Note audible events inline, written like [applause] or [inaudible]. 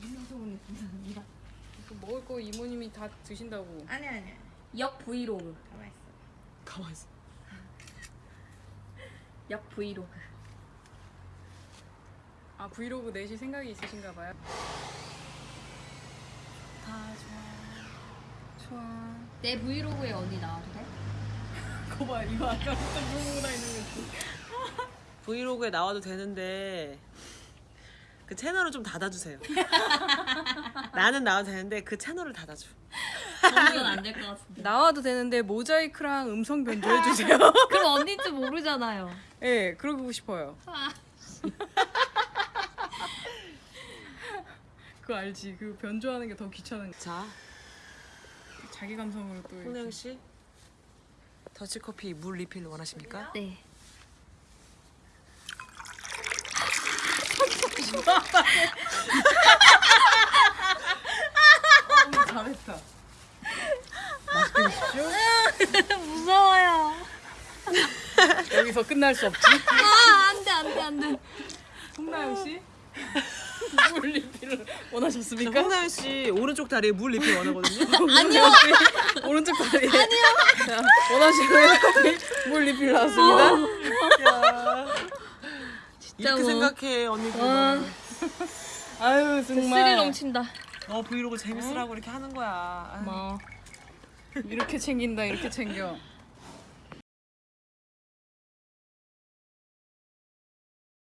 민망소문이 감사합니다. 그 먹을 거 이모님이 다 드신다고. 아니 아니. 역 브이로그. 가만 있어. 가만 있어. [laughs] 역 브이로그. 아 브이로그 내실 생각이 있으신가 봐요. 다 좋아. 좋아. 내 브이로그에 언니 나와도 돼? [laughs] 그거 봐 이거 아까부터 물고 다니는 거지. 브이로그에 나와도 되는데 그 채널을 좀 닫아주세요. [laughs] 나는 나와도 되는데 그 채널을 닫아줘. 그건 안될 것 같은데. 나와도 되는데 모자이크랑 음성 변조해 [laughs] 주세요. 그럼 언니인지 모르잖아요. 예, 네, 그러고 싶어요. [laughs] 그거 알지? 그 변조하는 게 더 귀찮은 거. 자, 자기 감성으로 또. 홍영 씨 더치커피 물 리필 원하십니까? 네. 어, 잘했다. 맛있게 [laughs] 드십시오. 무서워요. 여기서 끝날 수 없지. 아, 안 돼, 안 돼, 안 돼. 홍나영 씨. [laughs] 물 리필을 원하셨습니까? 홍나연 씨 오른쪽 다리에 물 리필 원하거든요. [laughs] 아니요. 오른쪽 다리. 아니요. 자, 원하시는 물 리필 나왔습니다. 야, 이렇게 뭐. 생각해 언니들. [laughs] 아유 스릴 정말. 넘친다. 너 브이로그 재밌으라고 이렇게 하는 거야. 아유. 뭐. [laughs] 이렇게 챙긴다 이렇게 챙겨.